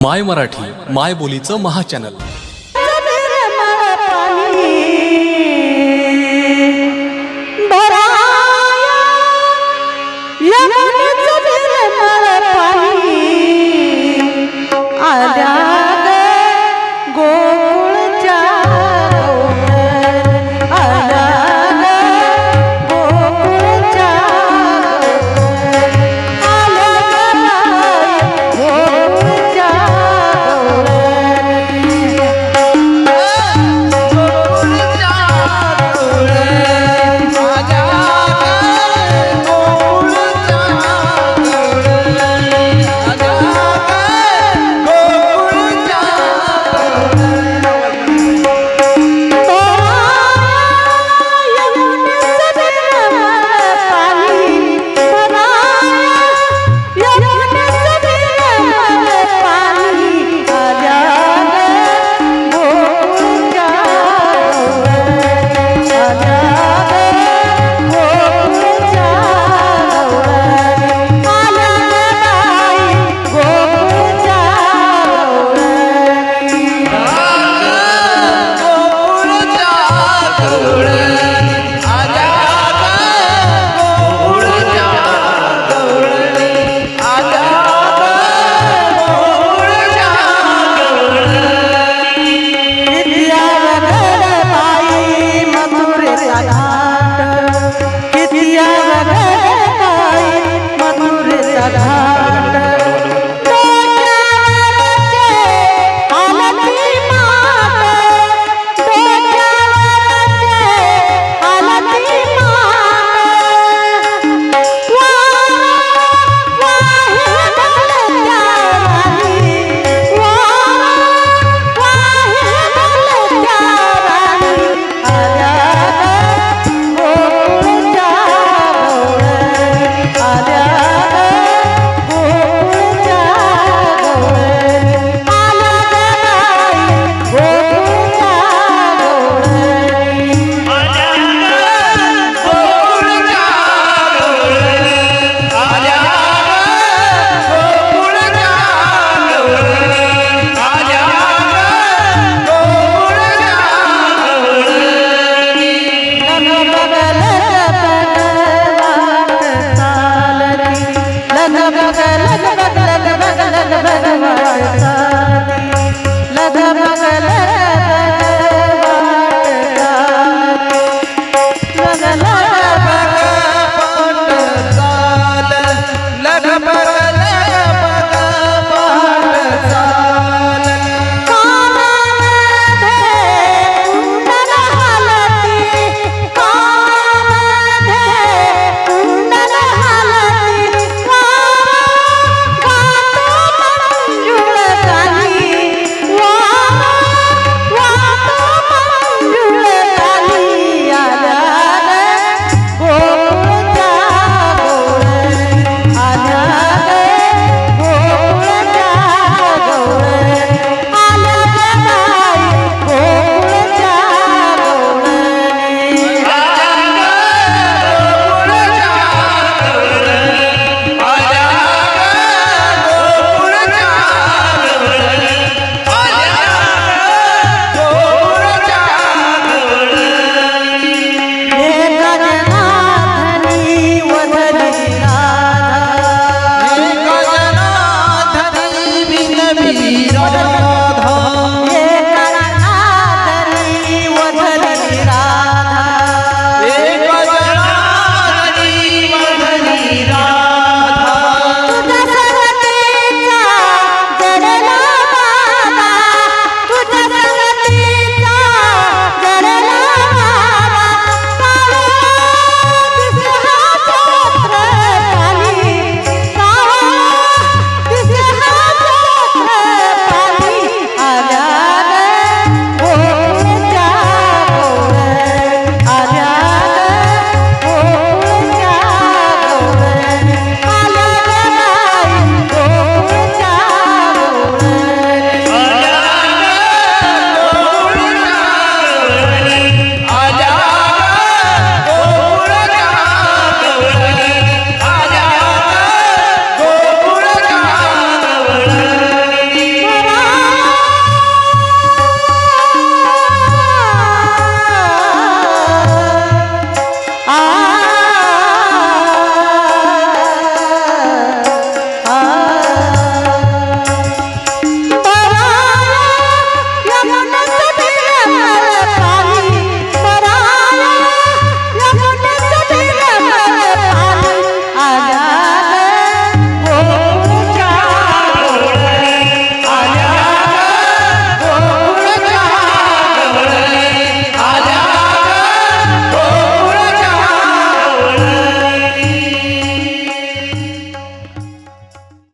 माय मराठी माय बोलीचं महाचॅनल Radha